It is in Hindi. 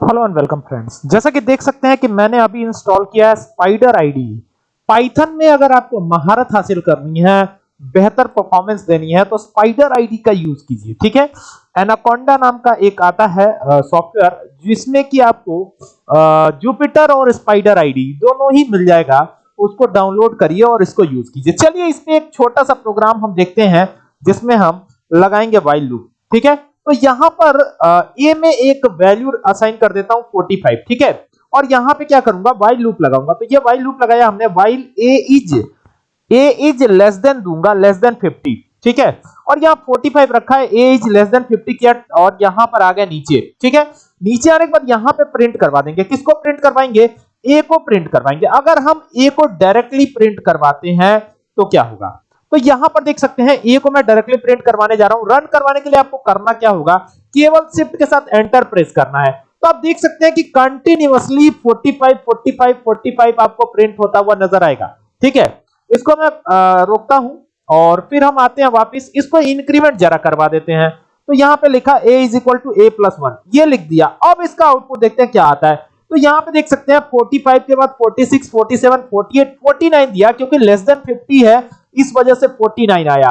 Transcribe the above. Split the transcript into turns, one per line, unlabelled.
हेलो एंड वेलकम फ्रेंड्स जैसा कि देख सकते हैं कि मैंने अभी इंस्टॉल किया है स्पाइडर आईडी पाइथन में अगर आपको महारत हासिल करनी है, बेहतर परफॉर्मेंस देनी है तो स्पाइडर आईडी का यूज़ कीजिए, ठीक है? एनाकोंडा नाम का एक आता है सॉफ्टवेयर जिसमें कि आपको जुपिटर और स्पाइडर आईडी दोनों ही मिल जाएगा। उसको डाउनलोड करिए और इसको यूज़ कीजिए। चलिए, इसमें एक छोटा सा प्रोग्राम हम देखते हैं, जिसमें हम लगाएँगे वाइल लूप ठीक है? तो यहाँ पर ए में एक वैल्यू असाइन कर देता हूँ 45 ठीक है? और यहाँ पे क्या करूँगा? वाइल लूप लगाऊँगा। तो ये वाइल लूप लगाया हमने। While a is a is less than दूँगा लेस देन 50 ठीक है? और यहाँ 45 रखा है। ए इज़ लेस देन 50 किया, और यहाँ पर आ गया नीचे, ठीक है? नीचे आने के बाद यहाँ पे प्रिंट करवा देंगे। किसको प्रिंट करवाएँगे? ए को प्रिंट करवाएँगे। अगर हम ए को डायरेक्टली प्रिंट करवाते हैं तो क्या होगा? तो यहाँ पर देख सकते हैं ए को मैं डायरेक्टली प्रिंट करवाने जा रहा हूँ। रन करवाने के लिए आपको करना क्या होगा? केवल शिफ्ट के साथ एंटर प्रेस करना है। तो आप देख सकते हैं कि कंटिन्यूअसली 45 45 45 आपको प्रिंट होता हुआ नज़र आएगा। ठीक है? इसको मैं रोकता हूँ और फिर हम आते हैं वापस। इसको इंक्रीमेंट जरा करवा देते हैं। तो यहाँ पे लिखा a is equal to a plus one ये लिख दिया। अब इसका आउटपुट देखते हैं क्या आता है। तो यहाँ पे देख सकते हैं 45 के बाद 46 47 48 49 दिया, क्योंकि लेस देन 50 है। इस वजह से 49 आया।